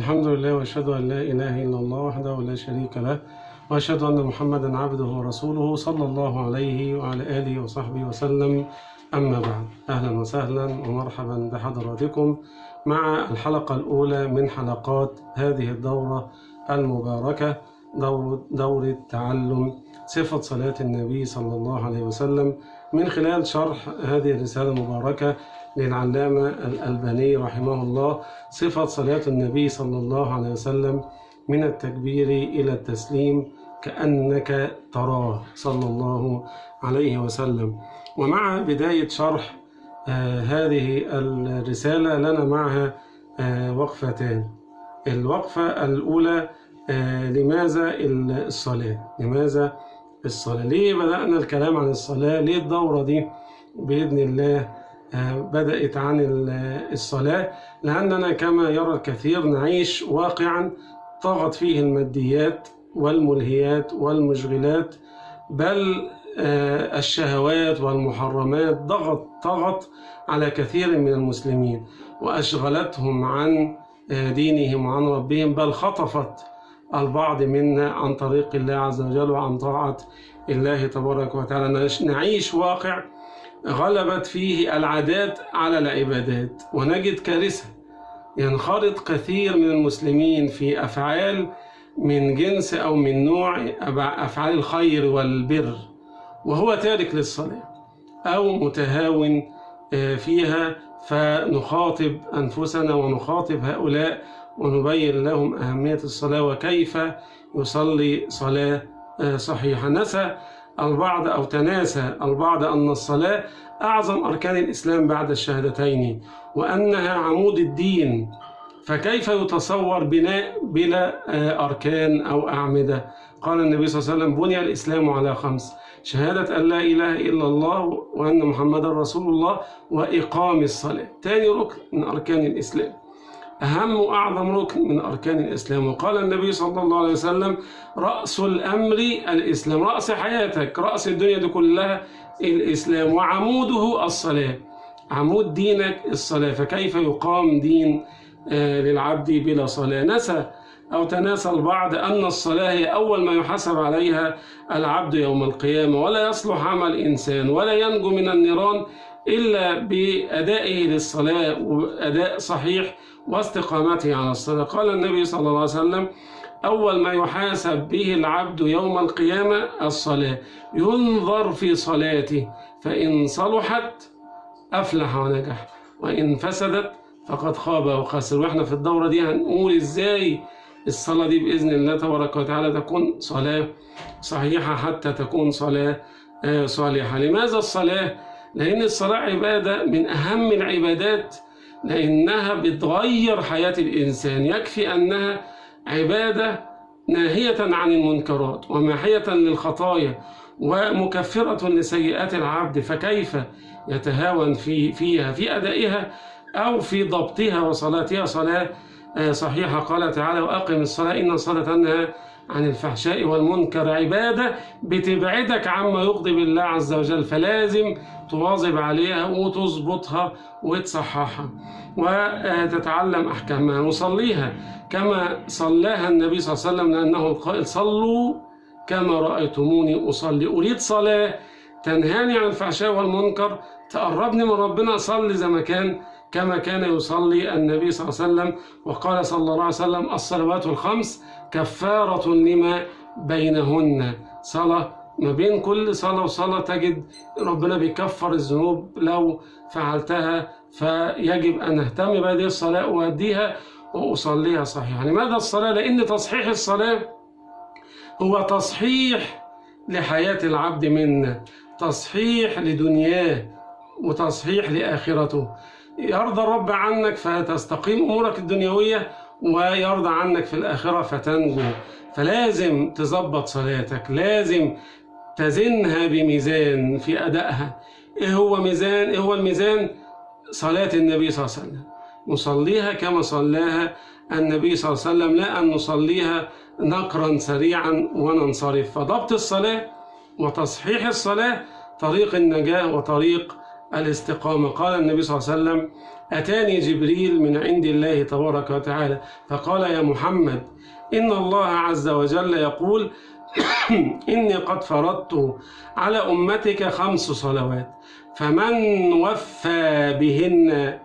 الحمد لله وأشهد أن لا إله إلا الله وحده لا شريك له وأشهد أن محمدا عبده ورسوله صلى الله عليه وعلى آله وصحبه وسلم. أما بعد أهلا وسهلا ومرحبا بحضراتكم مع الحلقة الأولى من حلقات هذه الدورة المباركة دورة, دورة تعلم صفة صلاة النبي صلى الله عليه وسلم. من خلال شرح هذه الرسالة المباركة للعلامة الألباني رحمه الله صفة صلاة النبي صلى الله عليه وسلم من التكبير إلى التسليم كأنك تراه صلى الله عليه وسلم. ومع بداية شرح آه هذه الرسالة لنا معها آه وقفتان. الوقفة الأولى آه لماذا الصلاة؟ لماذا الصلاة؟ ليه بدأنا الكلام عن الصلاة؟ ليه الدورة دي؟ بإذن الله بدأت عن الصلاة لأننا كما يرى الكثير نعيش واقعا طغت فيه الماديات والملهيات والمشغلات بل الشهوات والمحرمات ضغط طغت على كثير من المسلمين وأشغلتهم عن دينهم وعن ربهم بل خطفت البعض منا عن طريق الله عز وجل وعن طاعة الله تبارك وتعالى. نعيش واقع غلبت فيه العادات على العبادات ونجد كارثة ينخرط كثير من المسلمين في أفعال من جنس أو من نوع أفعال الخير والبر وهو تارك للصلاة أو متهاون فيها فنخاطب أنفسنا ونخاطب هؤلاء ونبين لهم أهمية الصلاة وكيف يصلي صلاة صحيحة. نسى البعض أو تناسى البعض أن الصلاة أعظم أركان الإسلام بعد الشهادتين وأنها عمود الدين. فكيف يتصور بناء بلا أركان أو أعمدة؟ قال النبي صلى الله عليه وسلم بني الإسلام على خمس شهادة أن لا إله إلا الله وأن محمدا رسول الله وإقام الصلاة. تاني ركن من أركان الإسلام. أهم وأعظم ركن من أركان الإسلام. وقال النبي صلى الله عليه وسلم رأس الأمر الإسلام. رأس حياتك رأس الدنيا دي كلها الإسلام وعموده الصلاة. عمود دينك الصلاة. فكيف يقام دين للعبد بلا صلاة؟ نسى أو تناسى البعض أن الصلاة هي أول ما يحاسب عليها العبد يوم القيامة. ولا يصلح عمل إنسان ولا ينجو من النيران إلا بأدائه للصلاة وأداء صحيح واستقامته على الصلاة. قال النبي صلى الله عليه وسلم أول ما يحاسب به العبد يوم القيامة الصلاة ينظر في صلاته فإن صلحت أفلح ونجح وإن فسدت فقد خاب وخسر وإحنا في الدورة دي هنقول إزاي الصلاة دي بإذن الله تبارك وتعالى تكون صلاة صحيحة حتى تكون صلاة صالحة. لماذا الصلاة؟ لأن الصلاة عبادة من أهم العبادات لأنها بتغير حياة الإنسان. يكفي أنها عبادة ناهية عن المنكرات وماحية للخطايا ومكفرة لسيئات العبد فكيف يتهاون في فيها؟ في أدائها أو في ضبطها وصلاتها؟ صلاة صحيحة. قال تعالى وأقم الصلاة إن الصلاة تنهى عن الفحشاء والمنكر عبادة بتبعدك عما يغضب الله عز وجل فلازم تواظب عليها وتظبطها وتصححها. وتتعلم أحكامها. وصليها كما صلاها النبي صلى الله عليه وسلم لأنه قال صلوا كما رأيتموني أصلي. أريد صلاة تنهاني عن الفحشاء والمنكر تقربني من ربنا أصلي زي ما كان كما كان يصلي النبي صلى الله عليه وسلم وقال صلى الله عليه وسلم الصلوات الخمس كفارة لما بينهن. صلاة ما بين كل صلاة وصلاة تجد ربنا بيكفر الذنوب لو فعلتها فيجب أن أهتم بهذه الصلاة وأديها وأصليها صحيحة. لماذا الصلاة؟ لأن تصحيح الصلاة هو تصحيح لحياة العبد منا تصحيح لدنياه وتصحيح لآخرته. يرضى الرب عنك فتستقيم أمورك الدنيوية ويرضى عنك في الآخرة فتنجو. فلازم تظبط صلاتك لازم تزنها بميزان في أدائها. إيه هو ميزان؟ إيه هو الميزان؟ صلاة النبي صلى الله عليه وسلم. نصليها كما صلاها النبي صلى الله عليه وسلم لا أن نصليها نقرا سريعا وننصرف. فضبط الصلاة وتصحيح الصلاة طريق النجاة وطريق الاستقامة. قال النبي صلى الله عليه وسلم أتاني جبريل من عند الله تبارك وتعالى. فقال يا محمد إن الله عز وجل يقول إني قد فرضت على أمتك خمس صلوات فمن وفى بهن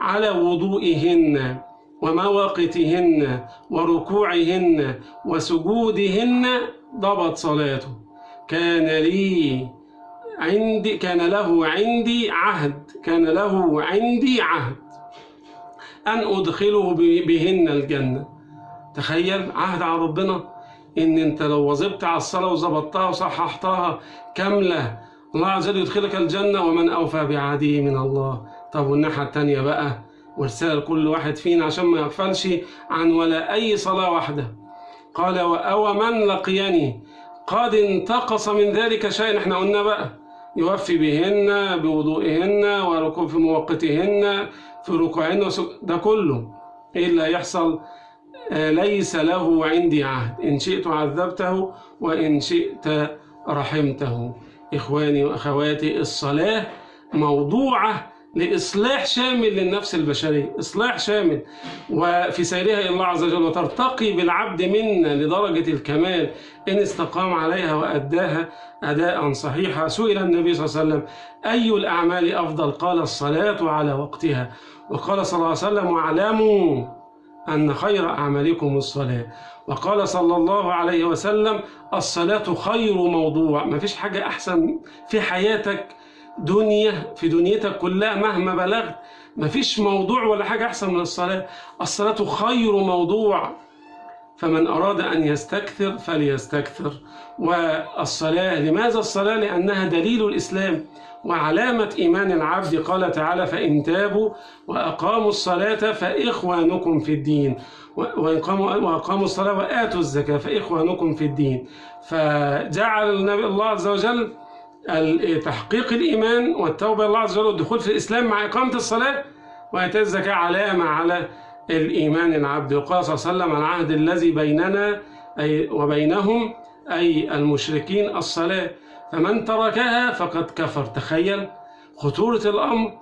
على وضوئهن ومواقتهن وركوعهن وسجودهن ضبط صلاته. كان لي عندي كان له عندي عهد كان له عندي عهد. أن أدخله بهن الجنة. تخيل عهد على ربنا. إن أنت لو وظبت على الصلاة وظبطتها وصححتها كاملة الله عز وجل يدخلك الجنة. ومن أوفى بعهده من الله. طب والناحية التانية بقى؟ ورسالة لكل واحد فينا عشان ما يغفلش عن ولا أي صلاة واحدة. قال أو من لقيني؟ قد انتقص من ذلك شيء. إحنا قلنا بقى. يوفي بهن بوضوئهن وركوع في موقتهن في ركوعهن ده كله. إيه اللي هيحصل آه ليس له عندي عهد. إن شئت عذبته وإن شئت رحمته. إخواني وأخواتي الصلاة موضوعة لإصلاح شامل للنفس البشرية إصلاح شامل. وفي سيرها إلى الله عز وجل وترتقي بالعبد منا لدرجة الكمال إن استقام عليها وأداها أداء صحيحا. سئل النبي صلى الله عليه وسلم أي الأعمال أفضل؟ قال الصلاة على وقتها. وقال صلى الله عليه وسلم واعلموا أن خير أعمالكم الصلاة. وقال صلى الله عليه وسلم الصلاة خير موضوع. ما فيش حاجة أحسن في حياتك دنيا في دنيتك كلها مهما بلغت ما فيش موضوع ولا حاجة أحسن من الصلاة. الصلاة خير موضوع. فمن أراد أن يستكثر فليستكثر. والصلاة لماذا الصلاة؟ لأنها دليل الإسلام وعلامة إيمان العبد. قال تعالى فإن تابوا وأقاموا الصلاة فإخوانكم في الدين. وأقاموا الصلاة وآتوا الزكاة فإخوانكم في الدين. فجعل النبي الله عز وجل تحقيق الإيمان والتوبة الله عز وجل والدخول في الإسلام مع إقامة الصلاة وإيتاء الزكاة علامة على الإيمان العبد. وقال صلى الله عليه وسلم العهد الذي بيننا أي وبينهم أي المشركين الصلاة. فمن تركها فقد كفر. تخيل خطورة الأمر.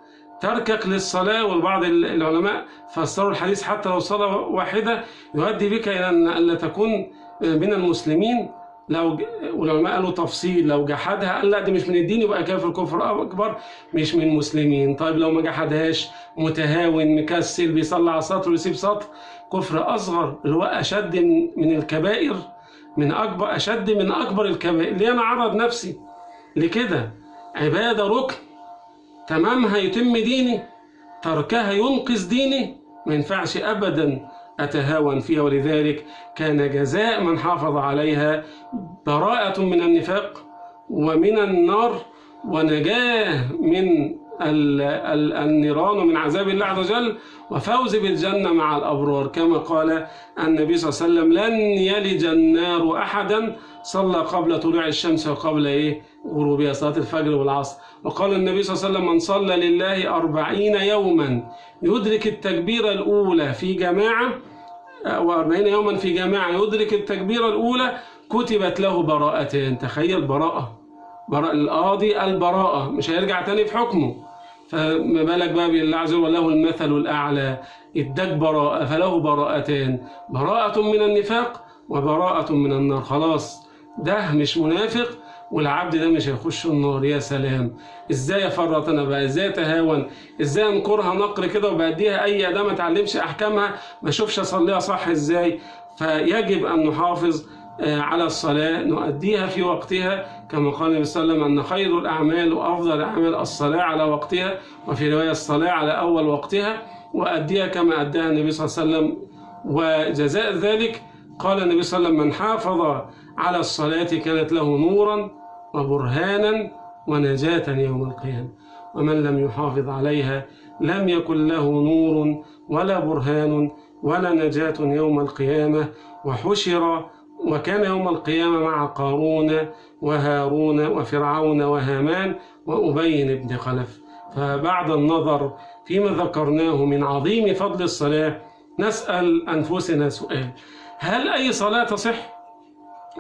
تركك للصلاة والبعض العلماء فسروا الحديث حتى لو صلاة واحدة يؤدي بك إلى أن لا تكون من المسلمين. لو والعلماء قالوا تفصيل لو جحدها قال لا دي مش من الدين يبقى كافر كفر أكبر مش من المسلمين. طيب لو ما جحدهاش متهاون مكسل بيصلي على سطر ويسيب سطر. كفر أصغر اللي هو أشد من الكبائر من اكبر أشد من أكبر الكبائر. ليه أنا أعرض نفسي لكده؟ عبادة ركن. تمامها يتم ديني تركها ينقذ ديني. ما ينفعش ابدا. أتهاون فيها ولذلك كان جزاء من حافظ عليها براءة من النفاق ومن النار ونجاة من النيران ومن عذاب الله عز وجل وفوز بالجنة مع الأبرار. كما قال النبي صلى الله عليه وسلم لن يلج النار أحدا صلى قبل طلوع الشمس وقبل إيه؟ غروبها صلاة الفجر والعصر. وقال النبي صلى الله عليه وسلم من صلى لله أربعين يوما يدرك التكبيرة الأولى في جماعة وأربعين يوما في جماعة يدرك التكبيرة الأولى كتبت له براءتين. تخيل براءة. براء القاضي البراءة. مش هيرجع تاني في حكمه. فما بالك بقى بالله عز وجل المثل الأعلى. اداك براءة فله براءتين. براءة من النفاق وبراءة من النار. خلاص ده مش منافق والعبد ده مش هيخش النار يا سلام! إزاي افرط أنا بقى؟ إزاي أتهاون؟ إزاي أنكرها نقر كده وبديها أي أداة ما اتعلمش أحكامها؟ ما أشوفش أصليها صح إزاي؟ فيجب أن نحافظ على الصلاة نؤديها في وقتها كما قال النبي صلى الله عليه وسلم أن خير الأعمال وأفضل الأعمال الصلاة على وقتها وفي رواية الصلاة على أول وقتها وأديها كما أداها النبي صلى الله عليه وسلم. وجزاء ذلك قال النبي صلى الله عليه وسلم من حافظ على الصلاة كانت له نورا وبرهانا ونجاة يوم القيامة ومن لم يحافظ عليها لم يكن له نور ولا برهان ولا نجاة يوم القيامة وحشر وكان يوم القيامة مع قارون وهارون وفرعون وهامان وأبي بن خلف فبعد النظر فيما ذكرناه من عظيم فضل الصلاة نسأل أنفسنا سؤال هل أي صلاة تصح؟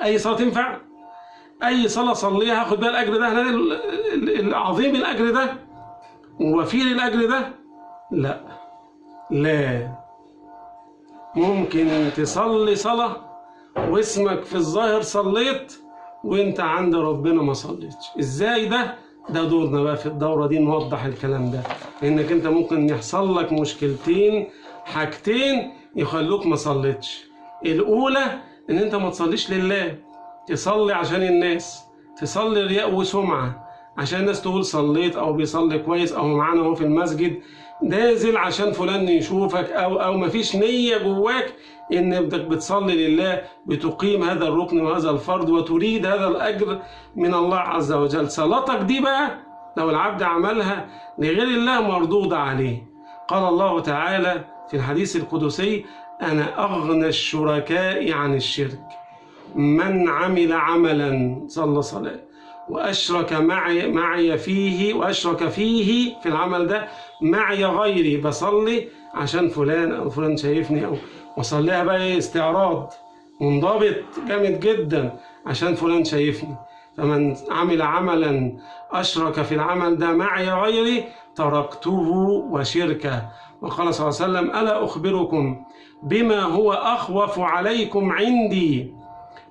أي صلاة تنفع؟ أي صلاة صليها هاخد بها الأجر ده العظيم الأجر ده؟ ووفير الأجر ده؟ لا. لا. ممكن تصلي صلاة واسمك في الظاهر صليت وأنت عند ربنا ما صليتش. إزاي ده؟ ده دورنا بقى في الدورة دي نوضح الكلام ده. لأنك أنت ممكن يحصل لك مشكلتين حاجتين يخلوك ما صليتش. الأولى إن أنت ما تصليش لله. تصلي عشان الناس تصلي رياء وسمعة عشان الناس تقول صليت أو بيصلي كويس أو معانا هو في المسجد. نازل عشان فلان يشوفك أو أو مفيش نية جواك بدك بتصلي لله بتقيم هذا الركن وهذا الفرض وتريد هذا الأجر من الله عز وجل. صلاتك دي بقى لو العبد عملها لغير الله مردود عليه. قال الله تعالى في الحديث القدسي أنا أغنى الشركاء عن الشرك. من عمل عملا صلى صلاة. وأشرك معي معي فيه وأشرك فيه في العمل ده معي غيري بصلي عشان فلان أو فلان شايفني أو وصليها بقى إيه استعراض. منضبط جامد جدا عشان فلان شايفني. فمن عمل عملا أشرك في العمل ده معي غيري تركته وشركه. وقال صلى الله عليه وسلم ألا أخبركم بما هو أخوف عليكم عندي؟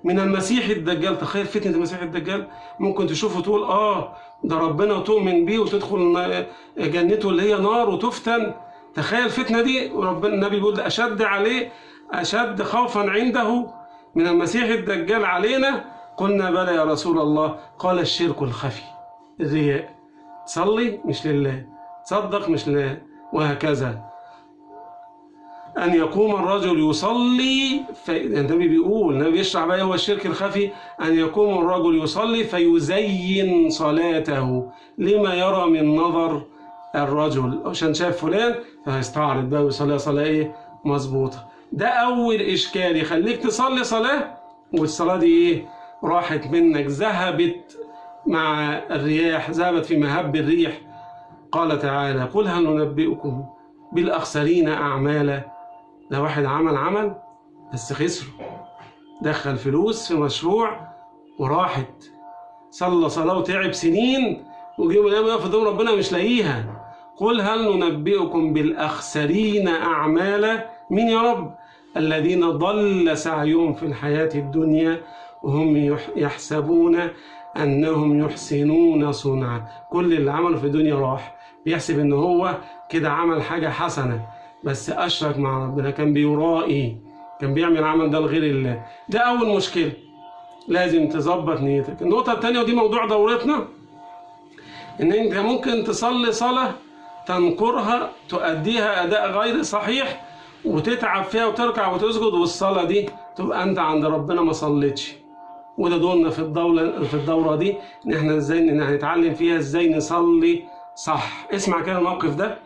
من المسيح الدجال. تخيل فتنة المسيح الدجال. ممكن تشوفه تقول آه ده ربنا تؤمن بيه وتدخل جنته اللي هي نار وتفتن. تخيل الفتنة دي. وربنا النبي بيقول أشد عليه أشد خوفا عنده من المسيح الدجال علينا. قلنا بلى يا رسول الله. قال الشرك الخفي. الرياء. تصلي مش لله. تصدق مش لله. وهكذا. أن يقوم الرجل يصلي. النبي بيقول النبي بيشرح بقى هو الشرك الخفي أن يقوم الرجل يصلي فيزين صلاته. لما يرى من نظر الرجل عشان شاف فلان فهيستعرض بقى ويصلي صلاة إيه؟ مظبوطة. ده أول إشكال يخليك تصلي صلاة والصلاة دي إيه؟ راحت منك ذهبت مع الرياح ذهبت في مهب الريح. قال تعالى قل هل ننبئكم بالأخسرين أعمالا؟ ده واحد عمل عمل بس خسره دخل فلوس في مشروع وراحت. صلى صلاة وتعب سنين وجه يوم القيامة يقف قدام ربنا مش لاقيها. قل هل ننبئكم بالأخسرين أعمالا؟ مين يا رب؟ الذين ضل سعيهم في الحياة الدنيا وهم يحسبون أنهم يحسنون صنعا. كل اللي عمله في الدنيا راح. بيحسب إن هو كده عمل حاجة حسنة. بس أشرك مع ربنا. كان بيرائي كان بيعمل عمل ده لغير الله. ده أول مشكلة. لازم تظبط نيتك. النقطة الثانية ودي موضوع دورتنا إن أنت ممكن تصلي صلاة تنكرها تؤديها أداء غير صحيح وتتعب فيها وتركع وتسجد والصلاة دي تبقى أنت عند ربنا ما صليتش. وده دورنا في الدولة في الدورة دي إن إحنا إزاي هنتعلم فيها إزاي نصلي صح. اسمع كده الموقف ده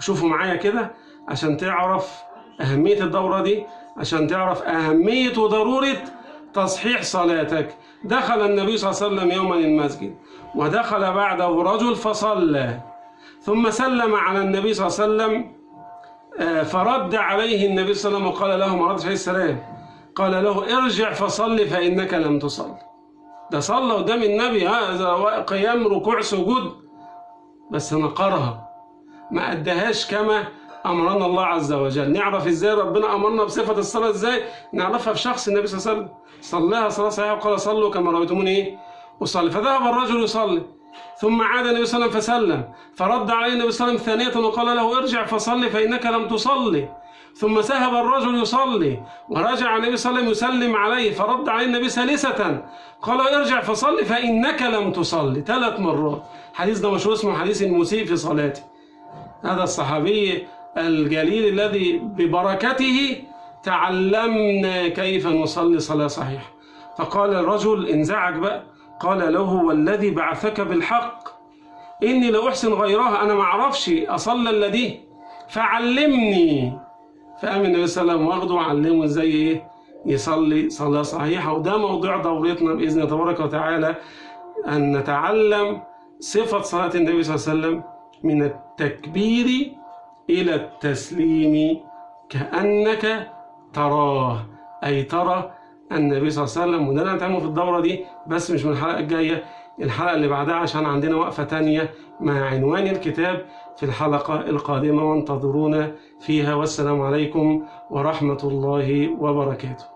شوفوا معايا كده. عشان تعرف أهمية الدورة دي عشان تعرف أهمية وضرورة تصحيح صلاتك. دخل النبي صلى الله عليه وسلم يوما المسجد ودخل بعده رجل فصلى ثم سلم على النبي صلى الله عليه وسلم فرد عليه النبي صلى الله عليه وسلم وقال له ردش عليه السلام قال له ارجع فصل فإنك لم تصل. ده صلى قدام النبي هذا قيام ركوع سجود بس نقرها ما أدهاش كما أمرنا الله عز وجل. نعرف إزاي ربنا أمرنا بصفة الصلاة إزاي؟ نعرفها في شخص النبي صلى الله عليه وسلم. صلاها صلاة صحيحة وقال صلوا كما رأيتموني إيه أصلي. فذهب الرجل يصلي ثم عاد النبي صلى الله عليه وسلم فسلم. فرد عليه النبي صلى الله عليه وسلم ثانية وقال له ارجع فصلي فإنك لم تصلي. ثم ذهب الرجل يصلي ورجع النبي صلى الله عليه وسلم يسلم عليه. فرد عليه النبي ثالثة قال ارجع فصلي فإنك لم تصلي. ثلاث مرات. حديث ده مشهور اسمه حديث المسيء في صلاته. هذا الصحابي الجليل الذي ببركته تعلمنا كيف نصلي صلاة صحيحة. فقال الرجل انزعج بقى. قال له والذي بعثك بالحق؟ إني لأحسن غيرها أنا ما أعرفش أصلى الذي؟ فعلمني. فقام النبي صلى الله عليه وسلم واخده وعلمه إزاي إيه؟ يصلي صلاة صحيحة. وده موضوع دورتنا بإذن الله تبارك وتعالى أن نتعلم صفة صلاة النبي صلى الله عليه وسلم من التكبير إلى التسليم كأنك تراه. أي ترى النبي صلى الله عليه وسلم وده اللي هنتعلمه في الدورة دي بس مش من الحلقة الجاية. الحلقة اللي بعدها عشان عندنا وقفة تانية مع عنوان الكتاب في الحلقة القادمة وانتظرونا فيها. والسلام عليكم ورحمة الله وبركاته.